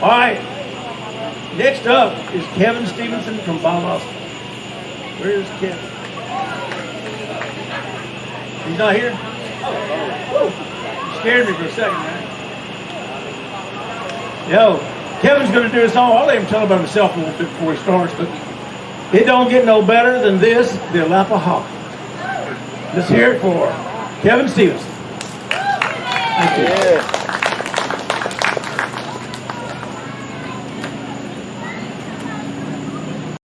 All right. Next up is Kevin Stevenson from Bahamas. Where's Kevin? He's not here? Oh, you scared me for a second, man. Yo, Kevin's going to do a song. I'll let him tell about himself a little bit before he starts, but it don't get no better than this, the Alapaha. Let's hear it for Kevin Stevenson. Thank you. Yeah.